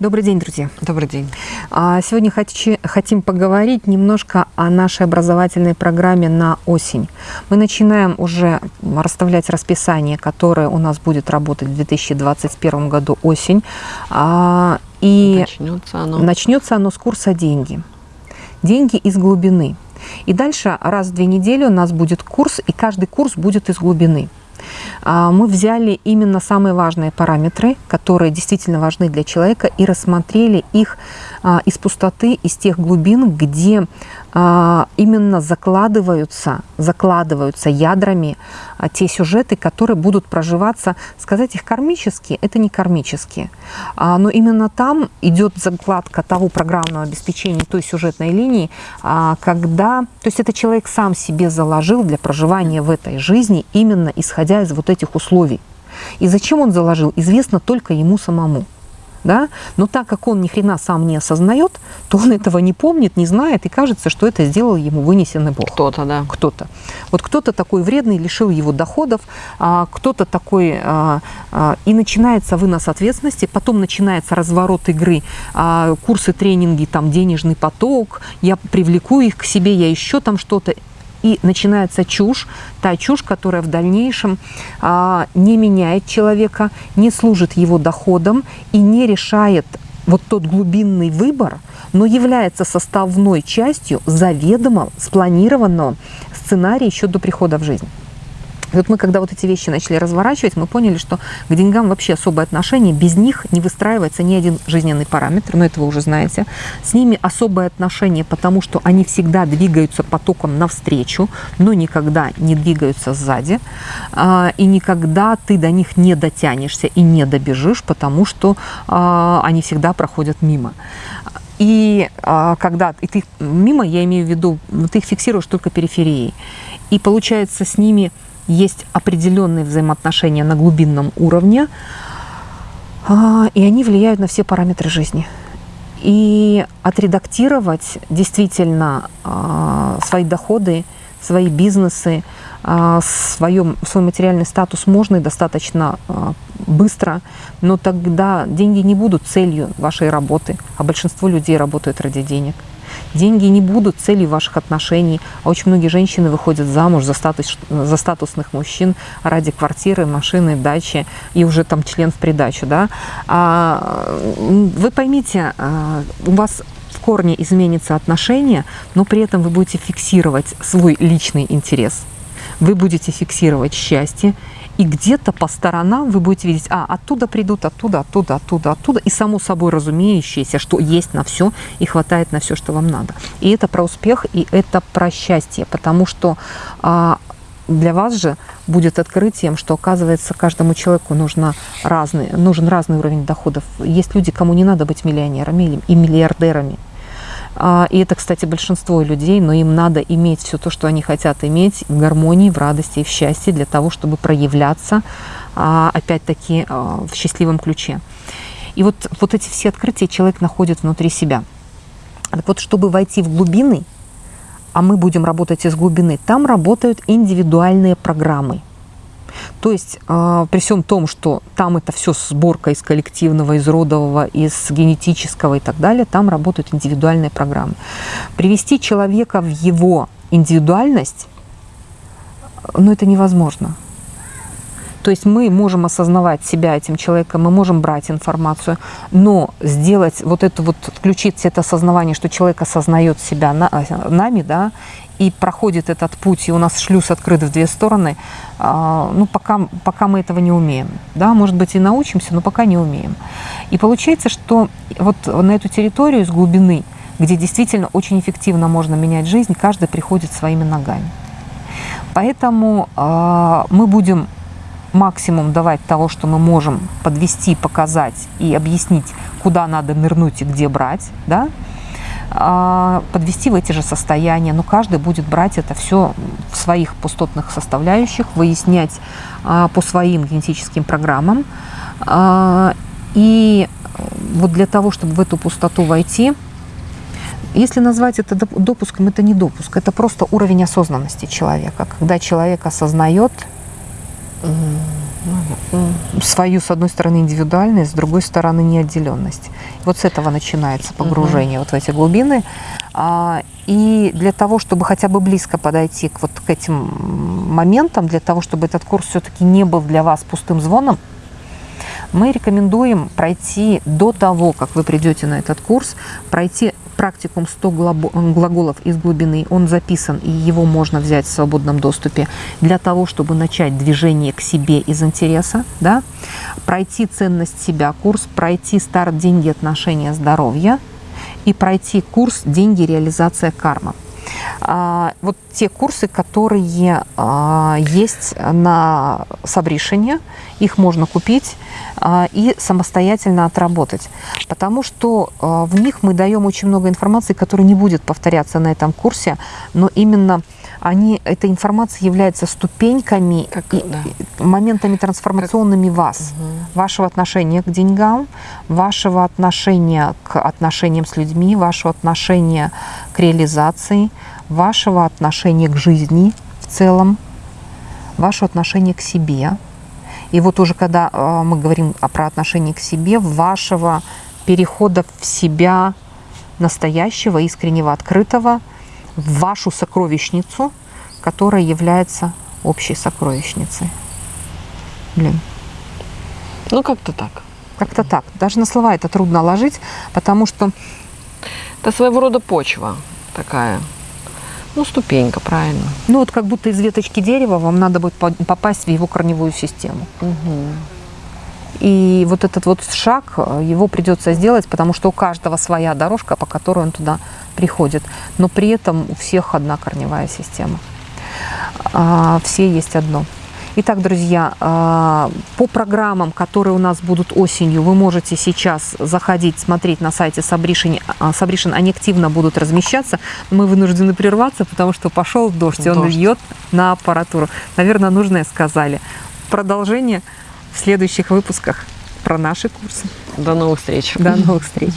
Добрый день, друзья. Добрый день. А, сегодня хотим поговорить немножко о нашей образовательной программе на осень. Мы начинаем уже расставлять расписание, которое у нас будет работать в 2021 году осень. А, и начнется оно. начнется оно с курса «Деньги». «Деньги из глубины». И дальше раз в две недели у нас будет курс, и каждый курс будет из глубины. А, мы взяли именно самые важные параметры, которые действительно важны для человека, и рассмотрели их а, из пустоты, из тех глубин, где а, именно закладываются, закладываются ядрами те сюжеты, которые будут проживаться, сказать их кармические, это не кармические, но именно там идет закладка того программного обеспечения, той сюжетной линии, когда, то есть это человек сам себе заложил для проживания в этой жизни, именно исходя из этих условий. И зачем он заложил, известно только ему самому. Да? Но так как он ни хрена сам не осознает, то он этого не помнит, не знает, и кажется, что это сделал ему вынесенный Бог. Кто-то, да. Кто-то. Вот кто-то такой вредный, лишил его доходов, а, кто-то такой, а, а, и начинается вынос ответственности, потом начинается разворот игры, курсы, тренинги, там денежный поток, я привлеку их к себе, я еще там что-то и начинается чушь, та чушь, которая в дальнейшем а, не меняет человека, не служит его доходам и не решает вот тот глубинный выбор, но является составной частью заведомо спланированного сценария еще до прихода в жизнь. И вот мы, когда вот эти вещи начали разворачивать, мы поняли, что к деньгам вообще особое отношение, без них не выстраивается ни один жизненный параметр, но это вы уже знаете. С ними особое отношение, потому что они всегда двигаются потоком навстречу, но никогда не двигаются сзади. А, и никогда ты до них не дотянешься и не добежишь, потому что а, они всегда проходят мимо. И а, когда и ты мимо, я имею в виду, ты их фиксируешь только периферией. И получается с ними есть определенные взаимоотношения на глубинном уровне, а, и они влияют на все параметры жизни. И отредактировать действительно а, свои доходы, свои бизнесы, а, своем, свой материальный статус можно и достаточно быстро, но тогда деньги не будут целью вашей работы, а большинство людей работают ради денег. Деньги не будут целью ваших отношений, а очень многие женщины выходят замуж за, статус, за статусных мужчин ради квартиры, машины, дачи и уже там член в придачу. Да? А, вы поймите, а, у вас в корне изменится отношение, но при этом вы будете фиксировать свой личный интерес. Вы будете фиксировать счастье и где-то по сторонам вы будете видеть, а, оттуда придут, оттуда, оттуда, оттуда, оттуда. И само собой разумеющееся, что есть на все и хватает на все, что вам надо. И это про успех, и это про счастье, потому что а, для вас же будет открытием, что, оказывается, каждому человеку нужно разный, нужен разный уровень доходов. Есть люди, кому не надо быть миллионерами и миллиардерами. А, и это, кстати, большинство людей, но им надо иметь все то, что они хотят иметь в гармонии, в радости и в счастье для того, чтобы проявляться, а, опять-таки, а, в счастливом ключе. И вот, вот эти все открытия человек находит внутри себя. Так вот, чтобы войти в глубины, а мы будем работать из глубины, там работают индивидуальные программы – то есть э, при всем том, что там это все сборка из коллективного, из родового, из генетического и так далее, там работают индивидуальные программы. Привести человека в его индивидуальность, ну это невозможно. То есть мы можем осознавать себя этим человеком, мы можем брать информацию, но сделать вот это вот, включить это осознавание, что человек осознает себя на, нами, да, и проходит этот путь, и у нас шлюз открыт в две стороны, а, ну, пока, пока мы этого не умеем. Да, может быть, и научимся, но пока не умеем. И получается, что вот на эту территорию с глубины, где действительно очень эффективно можно менять жизнь, каждый приходит своими ногами. Поэтому э, мы будем максимум давать того, что мы можем подвести, показать и объяснить, куда надо нырнуть и где брать, да, подвести в эти же состояния, но каждый будет брать это все в своих пустотных составляющих, выяснять а, по своим генетическим программам. А, и вот для того, чтобы в эту пустоту войти, если назвать это допуском, это не допуск, это просто уровень осознанности человека. Когда человек осознает, свою, с одной стороны, индивидуальность, с другой стороны, неотделенность. Вот с этого начинается погружение угу. вот в эти глубины. А, и для того, чтобы хотя бы близко подойти к вот к этим моментам, для того, чтобы этот курс все-таки не был для вас пустым звоном, мы рекомендуем пройти до того, как вы придете на этот курс, пройти практикум 100 глаголов из глубины. Он записан, и его можно взять в свободном доступе для того, чтобы начать движение к себе из интереса, да? пройти ценность себя курс, пройти старт «Деньги, отношения, здоровья» и пройти курс «Деньги, реализация карма». А, вот те курсы, которые а, есть на Сабришине, их можно купить а, и самостоятельно отработать. Потому что в них мы даем очень много информации, которая не будет повторяться на этом курсе, но именно они, эта информация является ступеньками как, и да. моментами трансформационными как... вас, угу. вашего отношения к деньгам, вашего отношения к отношениям с людьми, вашего отношения к реализации, вашего отношения к жизни в целом, ваше отношение к себе. И вот уже когда э, мы говорим про отношение к себе, вашего перехода в себя настоящего, искреннего, открытого, в вашу сокровищницу, которая является общей сокровищницей. Блин. Ну, как-то так. Как-то так. Даже на слова это трудно ложить, потому что... Это своего рода почва такая. Ну, ступенька, правильно. Ну, вот как будто из веточки дерева вам надо будет попасть в его корневую систему. Угу. И вот этот вот шаг, э, его придется сделать, потому что у каждого своя дорожка, по которой он туда приходит. Но при этом у всех одна корневая система. А, все есть одно. Итак, друзья, а, по программам, которые у нас будут осенью, вы можете сейчас заходить, смотреть на сайте Сабришин. Сабришин, они активно будут размещаться. Мы вынуждены прерваться, потому что пошел дождь, и он дождь. льет на аппаратуру. Наверное, нужное сказали. Продолжение в следующих выпусках про наши курсы. До новых встреч. До новых встреч.